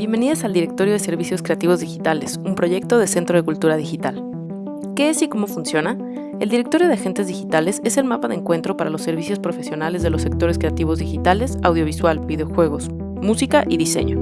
Bienvenidas al Directorio de Servicios Creativos Digitales, un proyecto de Centro de Cultura Digital. ¿Qué es y cómo funciona? El Directorio de Agentes Digitales es el mapa de encuentro para los servicios profesionales de los sectores creativos digitales, audiovisual, videojuegos, música y diseño.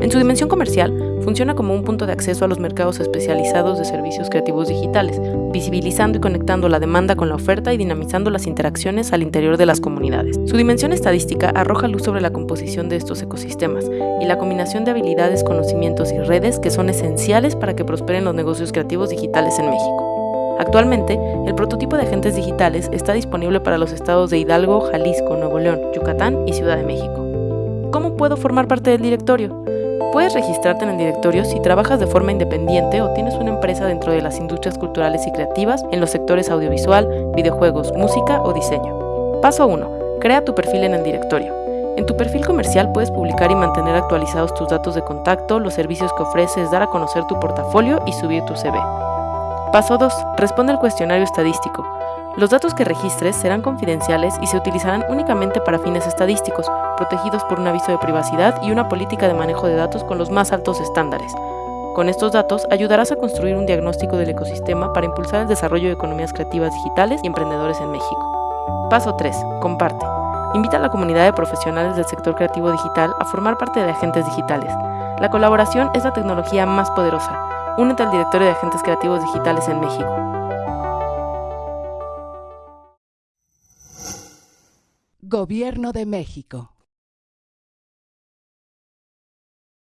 En su dimensión comercial, funciona como un punto de acceso a los mercados especializados de servicios creativos digitales, visibilizando y conectando la demanda con la oferta y dinamizando las interacciones al interior de las comunidades. Su dimensión estadística arroja luz sobre la composición de estos ecosistemas y la combinación de habilidades, conocimientos y redes que son esenciales para que prosperen los negocios creativos digitales en México. Actualmente, el prototipo de agentes digitales está disponible para los estados de Hidalgo, Jalisco, Nuevo León, Yucatán y Ciudad de México. ¿Cómo puedo formar parte del directorio? Puedes registrarte en el directorio si trabajas de forma independiente o tienes una empresa dentro de las industrias culturales y creativas en los sectores audiovisual, videojuegos, música o diseño. Paso 1. Crea tu perfil en el directorio. En tu perfil comercial puedes publicar y mantener actualizados tus datos de contacto, los servicios que ofreces, dar a conocer tu portafolio y subir tu CV. Paso 2. Responde al cuestionario estadístico. Los datos que registres serán confidenciales y se utilizarán únicamente para fines estadísticos, protegidos por un aviso de privacidad y una política de manejo de datos con los más altos estándares. Con estos datos ayudarás a construir un diagnóstico del ecosistema para impulsar el desarrollo de economías creativas digitales y emprendedores en México. Paso 3. Comparte. Invita a la comunidad de profesionales del sector creativo digital a formar parte de agentes digitales. La colaboración es la tecnología más poderosa. Únete al directorio de agentes creativos digitales en México. Gobierno de México.